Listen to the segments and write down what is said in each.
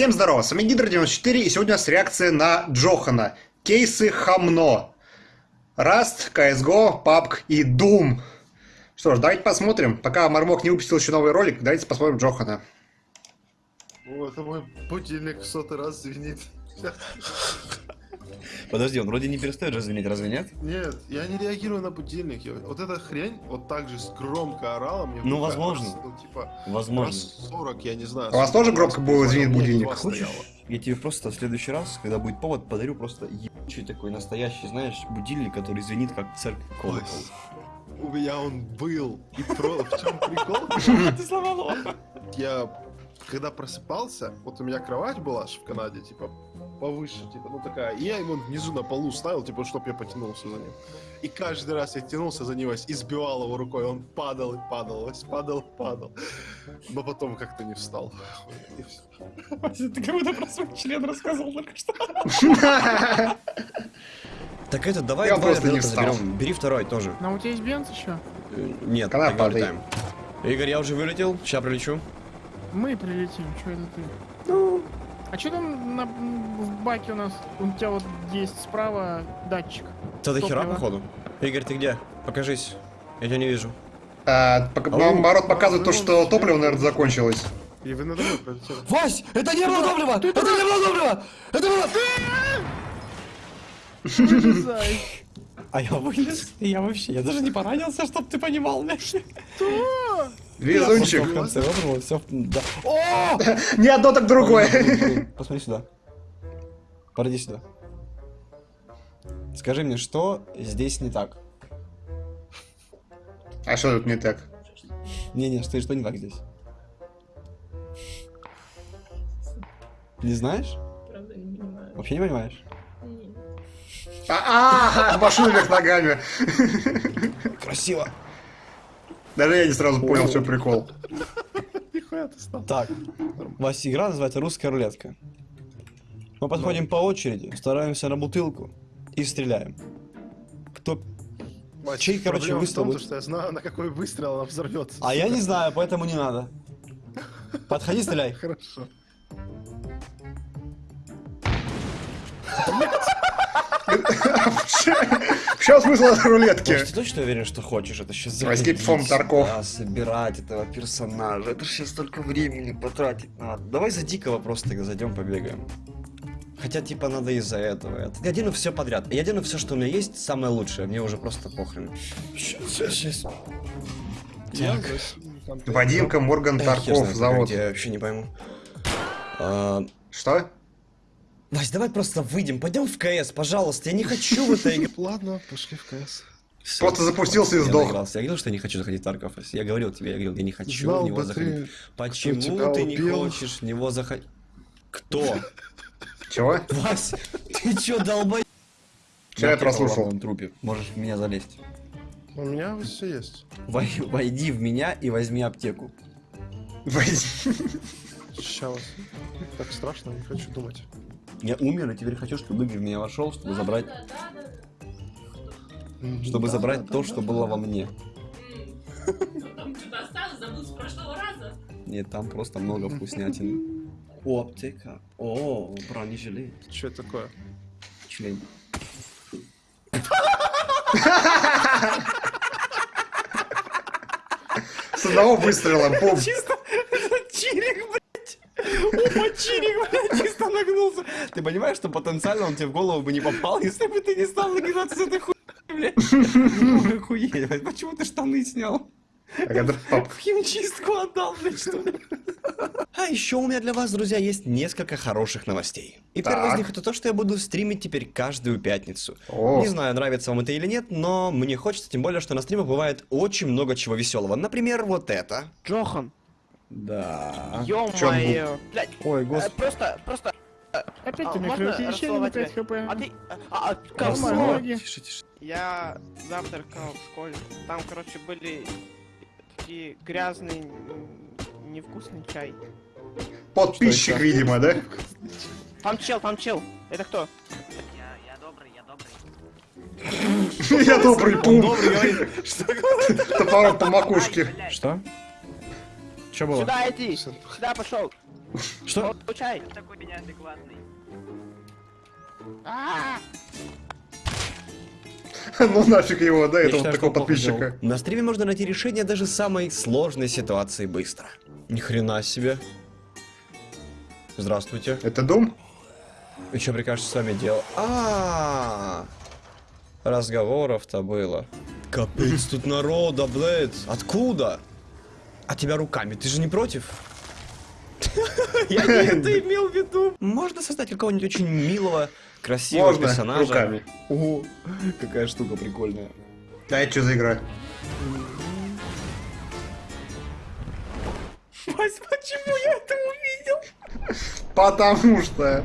Всем здорово, с вами Гидро94, и сегодня у нас реакция на Джохана. Кейсы Хамно. Раст, CSGO, PUBG и Doom. Что ж, давайте посмотрим. Пока Мармок не выпустил еще новый ролик, давайте посмотрим Джохана. О, это мой будильник в сотый раз звенит. Подожди, он вроде не перестает же звенеть, разве нет? Нет, я не реагирую на будильник. Я- Вот эта хрень вот так же громко орала мне. Ну, возможно. раз, Ну, типа, Возможно. раз 40, я не знаю. У вас тоже громко было звенит будильник? Хочешь, я тебе просто в следующий раз, когда будет повод, подарю просто ебучий такой настоящий, знаешь, будильник, который звенит как церковь колокол. У меня он был. И про... в чем прикол? Ты сломал Я когда просыпался, вот у меня кровать была ж в Канаде, типа, повыше, типа, ну такая, и я его внизу на полу ставил, типа, чтоб я потянулся за ним. И каждый раз я тянулся за него и сбивал его рукой, он падал и падал, падал и падал. Но потом как-то не встал. Ты кому-то про свой член рассказывал только что. Так это, давай Я два вертолета заберем. Бери второй тоже. Ну, у тебя есть бенз еще? Э, Нет, Когда тогда. Игорь, я уже вылетел, сейчас прилечу. Мы прилетим, что это ты? Ну. А что там на, в баке у нас? У тебя вот есть справа датчик. Это до хера, походу. Игорь, ты где? Покажись. Я тебя не вижу. А, пока- наоборот, показывает то, что топливо, наверное, закончилось. И вы надо. Вась, это не было топлива! Это не было топлива! Это было... А я вылез, и я вообще, я даже не поранился, чтоб ты понимал, блядь. Везунчик. В конце выбрал, все, да. О! Не одно, так другое. Посмотри сюда. Подойди сюда. Скажи мне, что здесь не так? А что тут не так? Не-не, что, что не так здесь? Не знаешь? Правда, не понимаю. Вообще не понимаешь? Нет. А, а, машину вверх ногами. Красиво. Даже я не сразу понял, что прикол. Нихуя ты стал. Так, Вася, игра называется «Русская рулетка». Мы подходим по очереди, стараемся на бутылку и стреляем. Кто... Вась, Чей, короче, в выстрел том, что я знаю, на какой выстрел она взорвется. А я не знаю, поэтому не надо. Подходи, стреляй. Хорошо. В чем смысл этой рулетки? Ты точно уверен, что хочешь это сейчас Возьми фон Тарков. Да, собирать этого персонажа. Это же сейчас столько времени потратить надо. Давай за дикого просто зайдем, побегаем. Хотя, типа, надо из-за этого. Это- Я дену все подряд. Я дену все, что у меня есть, самое лучшее. Мне уже просто похрен. Сейчас, сейчас. Я. Вадимка Морган я Тарков, завод. Я вообще не пойму. А, Что? Вась, давай просто выйдем, пойдем в КС, пожалуйста. Я не хочу в это играть. Ладно, пошли в КС. Всё. Просто запустился и Я сдох. наигрался. Я говорил, что я не хочу заходить в Тарков. Я говорил тебе, я говорил, я не хочу Знал в него заходить. ты, Почему ты не хочешь в него заходить? Кто? Чего? Вась, ты чё, долбой? Чё я прослушал? На трупе. Можешь в меня залезть. У меня все есть. Вой- Войди в меня и возьми аптеку. Войди. Сейчас. Так страшно, не хочу думать. Я умер, и теперь хочу, чтобы Игорь в меня вошел, чтобы забрать, чтобы Да, забрать да, то, да, что было во мне. Ну, Там что-то осталось, забыл с прошлого раза. Нет, там просто много вкуснятины. О, аптека. О, бронежилет. Что это такое? Член. С одного выстрела, бум. Чисто чирик, блядь. Опа, чирик, блядь, чисто нагнулся. Ты понимаешь, что потенциально он тебе в голову бы не попал, если бы ты не стал нагинаться с этой хуй, блядь. Охуеть, блядь, почему ты штаны снял? В химчистку отдал, блядь, что ли? А еще у меня для вас, друзья, есть несколько хороших новостей. И первое из них это то, что я буду стримить теперь каждую пятницу. О. Не знаю, нравится вам это или нет, но мне хочется, тем более, что на стримах бывает очень много чего веселого. Например, вот это. Джохан, Да. ё-моё. Блядь, Ой, э, господи. просто, просто, Опять А, ты микроусиление на расцеловать 5 хп. а ты, а, а, Нормально. кого? ноги. Тише, тише. Я завтракал в школе, там, короче, были такие грязный, м, невкусный чай. Подписчик, Что видимо, да? Там чел, там чел, это кто? Я, я добрый, я добрый. Я добрый пум. Топором по макушке. Что? Что было? Сюда иди, сюда пошел. Что? Получай! Ты такой неадекватный. Ну нафиг его, да, этого такого подписчика. На стриме можно найти решение даже самой сложной ситуации быстро. Ни хрена себе. Здравствуйте. Это Дум? И что прикажете с вами делать? А, разговоров-то было. Капец тут народа, блядь. Откуда? А тебя руками, ты же не против? Я не это имел в виду. Можно создать какого-нибудь очень милого, красивого Можно, персонажа. руками. О, какая штука прикольная. А это что за игра? Вась, почему я это увидел? Потому что...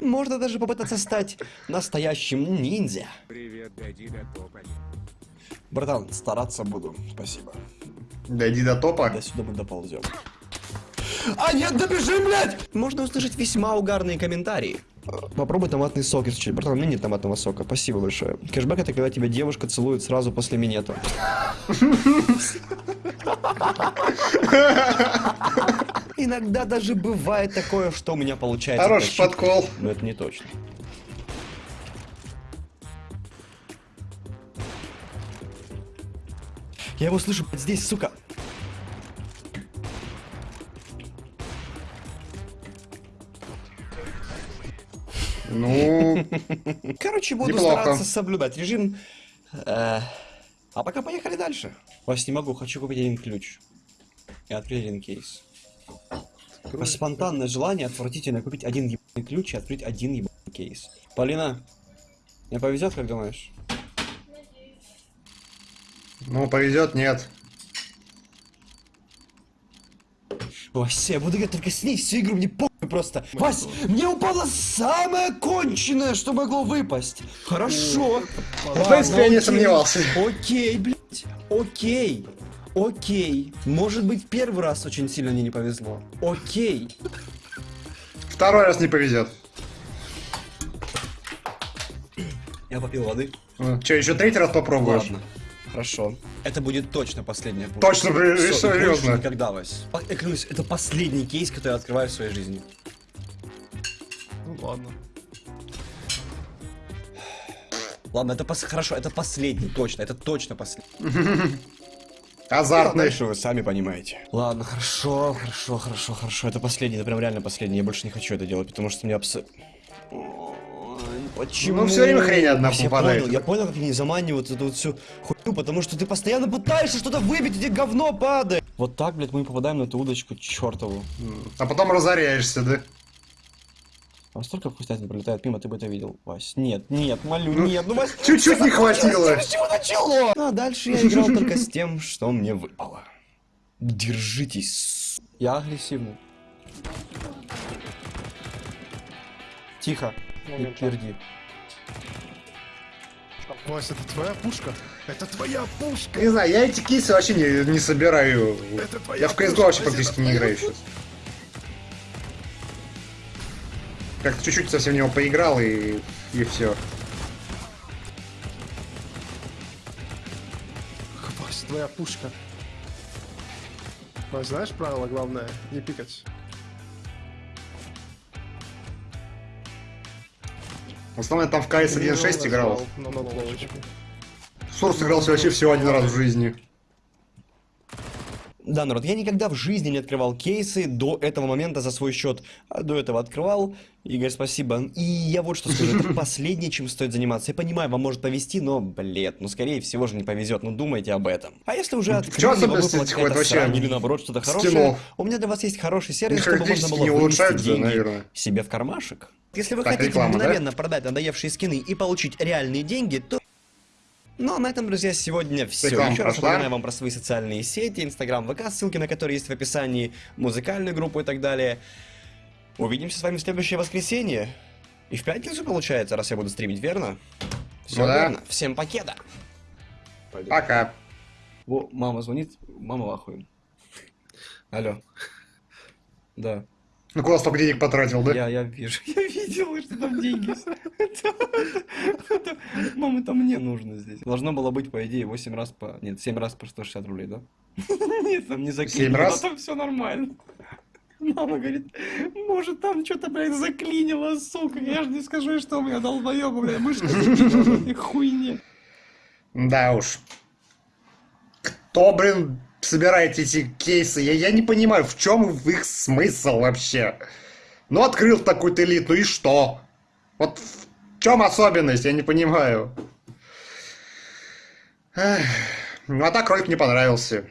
Можно даже попытаться стать настоящим ниндзя. Привет, дойди до топа. Братан, стараться буду. Спасибо. Дойди до топа. До сюда мы доползем. А нет, добежим, блядь! Можно услышать весьма угарные комментарии. Попробуй томатный сок, если что. Братан, у меня нет томатного сока. Спасибо большое. Кэшбэк это когда тебя девушка целует сразу после минета. Иногда даже бывает такое, что у меня получается. Хороший подкол. Но это не точно. Я его слышу здесь, сука. Ну, Короче, буду Неплохо. стараться соблюдать режим. Э, А пока поехали дальше. Вась, не могу, хочу купить один ключ. И открыть один кейс. Такое спонтанное желание отвратительно купить один ебаный ключ и открыть один ебаный кейс. Полина, мне повезет, как думаешь? ну повезет, нет. Вась, я буду играть только с ней всю игру, мне похуй просто. Вась, мне упало самое конченое, что могло выпасть. Хорошо. В принципе, я не сомневался. Окей, блядь. Окей. Окей. Может быть, первый раз очень сильно мне не повезло. Окей. Второй раз не повезет. Я попил воды. Че, еще третий раз попробуешь? Ладно. Хорошо. Это будет точно последняя. Точно, больше серьезно. Никогда, Вась. Я клянусь, это последний кейс, который я открываю в своей жизни. Ну ладно. Ладно, это пос... хорошо, это последний, точно, это точно последний. Азартный. Дальше вы сами понимаете. Ладно, хорошо, хорошо, хорошо, хорошо. Это последний, это прям реально последний. Я больше не хочу это делать, потому что мне абс... Ой, Почему? Ну, всё время хрень одна Я попадает. понял, я понял, как они заманивают эту вот всю хуйню, потому что ты постоянно пытаешься что-то выбить, где говно падает. Вот так, блядь, мы попадаем на эту удочку чертову. А потом разоряешься, да? А столько вкуснятин пролетает мимо, ты бы это видел, Вась. Нет, нет, молю, Ну, нет, ну Вась... чуть-чуть не хватило. С чего начало? Ну, а дальше я играл только с тем, что мне выпало. Держитесь. Я агрессивный. Тихо. Не тверди. Вася, это твоя пушка? Это твоя пушка! Не знаю, я эти кейсы вообще не, не собираю. Это твоя Я в CSGO вообще практически не играю сейчас. Как-то чуть-чуть совсем в него поиграл и, и все. Вася, твоя пушка. Вася, знаешь правило главное? Не пикать. В основном я там в КС 1.6 играл. Сурс игрался вообще всего один раз в жизни. Да, народ, я никогда в жизни не открывал кейсы до этого момента за свой счет. А до этого открывал. Игорь, спасибо. И я вот что скажу, это последнее, чем стоит заниматься. Я понимаю, вам может повезти, но, блин, ну скорее всего же не повезет. Ну думайте об этом. А если уже открыли, вам выпала какая-то срань или наоборот что-то хорошее, у меня для вас есть хороший сервис, чтобы можно было не вынести деньги наверное. себе в кармашек. Если вы Так, хотите реклама, да? мгновенно продать надоевшие скины и получить реальные деньги, то ну, а на этом, друзья, сегодня все. Реклама Еще раз прошла. напоминаю вам про свои социальные сети, Инстаграм, ВК, ссылки на которые есть в описании, музыкальную группу и так далее. Увидимся с вами в следующее воскресенье. И в пятницу, получается, раз я буду стримить, верно? Все Ну да. верно. Всем пакета. Пока. Во, мама звонит, мама в ахуе. Алло. Да. Ну куда столько денег потратил, да? Я, я вижу. Я видел, что там деньги. Мам, это мне нужно здесь. Должно было быть, по идее, 8 раз по... Нет, 7 раз по 160 рублей, да? Нет, там не. Семь раз? Там все нормально. Мама говорит, может там что-то, блядь, заклинило, сука. Я же не скажу, что у меня долбоёба, блядь, мышка заклинила хуйне. Да уж. Кто, блин, собирает эти кейсы? Я, я не понимаю, в чем их смысл вообще? Ну, открыл такой-то элит, ну и что? Вот в чем особенность, я не понимаю. Эх, Ну, а так ролик мне понравился.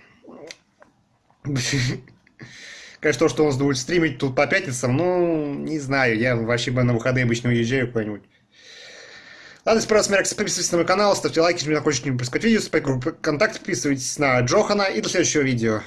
Конечно, то, что он будет стримить тут по пятницам, ну, не знаю, я вообще на выходные обычно уезжаю куда-нибудь. Ладно, понравился ролик, подписывайтесь на мой канал, ставьте лайки, если не хочете не пропускать видео, ставьте группы ВКонтакте, подписывайтесь на Джохана и до следующего видео.